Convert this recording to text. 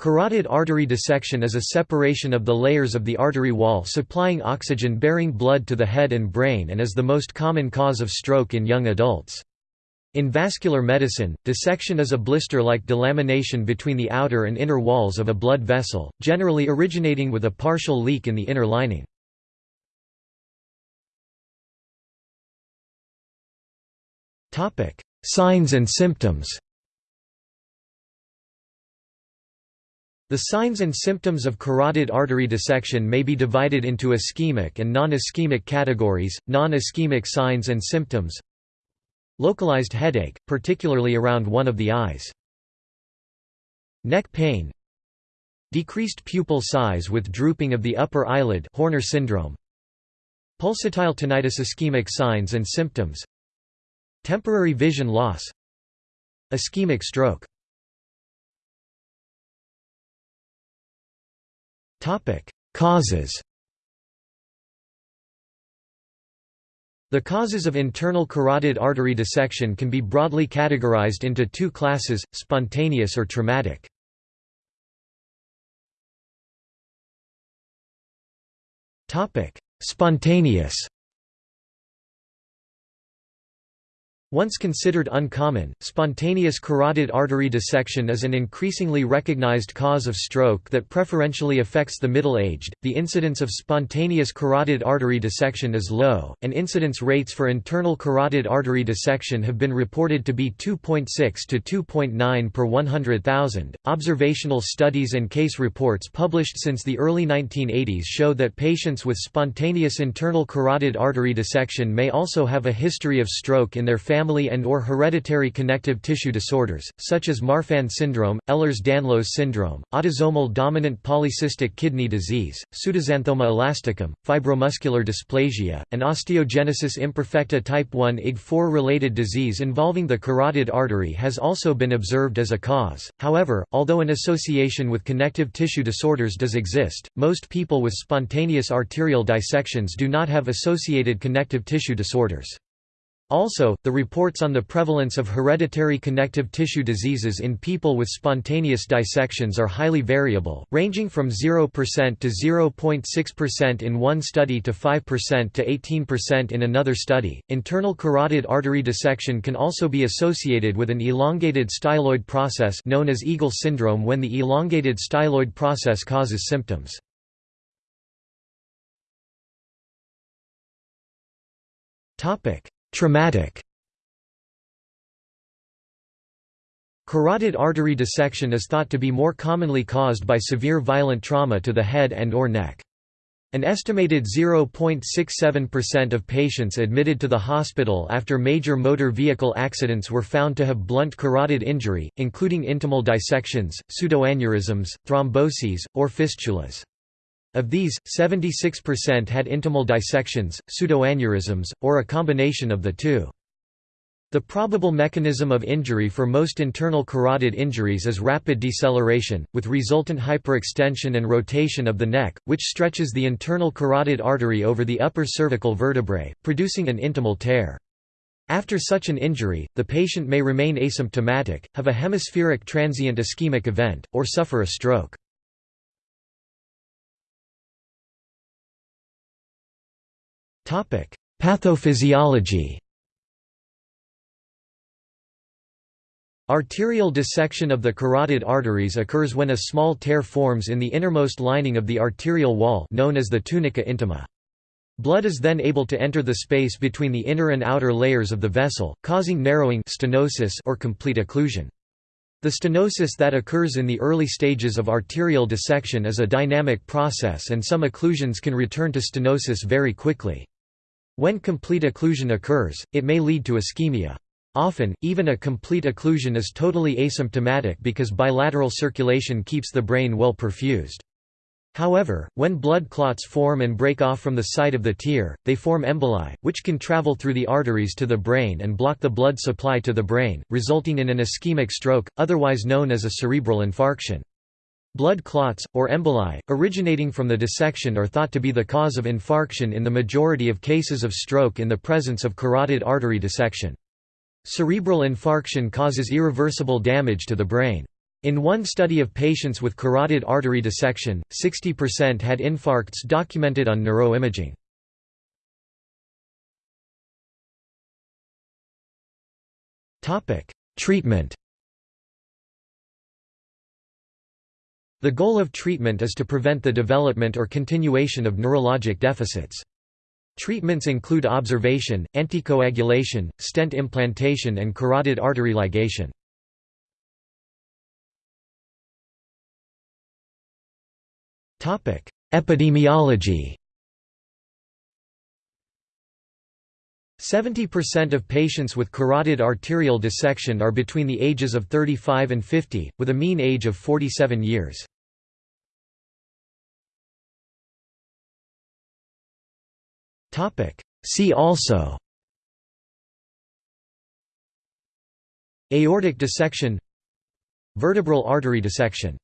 Carotid artery dissection is a separation of the layers of the artery wall supplying oxygen-bearing blood to the head and brain and is the most common cause of stroke in young adults. In vascular medicine, dissection is a blister-like delamination between the outer and inner walls of a blood vessel, generally originating with a partial leak in the inner lining. Signs and symptoms The signs and symptoms of carotid artery dissection may be divided into ischemic and non-ischemic categories. Non-ischemic signs and symptoms Localized headache, particularly around one of the eyes. Neck pain Decreased pupil size with drooping of the upper eyelid Horner syndrome. Pulsatile tinnitus ischemic signs and symptoms Temporary vision loss Ischemic stroke Causes The causes of internal carotid artery dissection can be broadly categorized into two classes, spontaneous or traumatic. Spontaneous Once considered uncommon, spontaneous carotid artery dissection is an increasingly recognized cause of stroke that preferentially affects the middle-aged. The incidence of spontaneous carotid artery dissection is low, and incidence rates for internal carotid artery dissection have been reported to be 2.6 to 2.9 per 100,000. Observational studies and case reports published since the early 1980s show that patients with spontaneous internal carotid artery dissection may also have a history of stroke in their family family and or hereditary connective tissue disorders, such as Marfan syndrome, Ehlers-Danlos syndrome, autosomal dominant polycystic kidney disease, pseudoxanthoma elasticum, fibromuscular dysplasia, and osteogenesis imperfecta type 1 IgG4 related disease involving the carotid artery has also been observed as a cause. However, although an association with connective tissue disorders does exist, most people with spontaneous arterial dissections do not have associated connective tissue disorders. Also, the reports on the prevalence of hereditary connective tissue diseases in people with spontaneous dissections are highly variable, ranging from 0% to 0.6% in one study to 5% to 18% in another study. Internal carotid artery dissection can also be associated with an elongated styloid process known as Eagle syndrome when the elongated styloid process causes symptoms. Topic: Traumatic Carotid artery dissection is thought to be more commonly caused by severe violent trauma to the head and or neck. An estimated 0.67% of patients admitted to the hospital after major motor vehicle accidents were found to have blunt carotid injury, including intimal dissections, pseudoaneurysms, thromboses, or fistulas. Of these, 76% had intimal dissections, pseudoaneurysms, or a combination of the two. The probable mechanism of injury for most internal carotid injuries is rapid deceleration, with resultant hyperextension and rotation of the neck, which stretches the internal carotid artery over the upper cervical vertebrae, producing an intimal tear. After such an injury, the patient may remain asymptomatic, have a hemispheric transient ischemic event, or suffer a stroke. Pathophysiology Arterial dissection of the carotid arteries occurs when a small tear forms in the innermost lining of the arterial wall known as the tunica intima. Blood is then able to enter the space between the inner and outer layers of the vessel, causing narrowing stenosis or complete occlusion. The stenosis that occurs in the early stages of arterial dissection is a dynamic process and some occlusions can return to stenosis very quickly. When complete occlusion occurs, it may lead to ischemia. Often, even a complete occlusion is totally asymptomatic because bilateral circulation keeps the brain well perfused. However, when blood clots form and break off from the site of the tear, they form emboli, which can travel through the arteries to the brain and block the blood supply to the brain, resulting in an ischemic stroke, otherwise known as a cerebral infarction. Blood clots, or emboli, originating from the dissection are thought to be the cause of infarction in the majority of cases of stroke in the presence of carotid artery dissection. Cerebral infarction causes irreversible damage to the brain. In one study of patients with carotid artery dissection, 60% had infarcts documented on neuroimaging. Treatment The goal of treatment is to prevent the development or continuation of neurologic deficits. Treatments include observation, anticoagulation, stent implantation and carotid artery ligation. Epidemiology 70% of patients with carotid arterial dissection are between the ages of 35 and 50, with a mean age of 47 years. See also. Aortic dissection. Vertebral artery dissection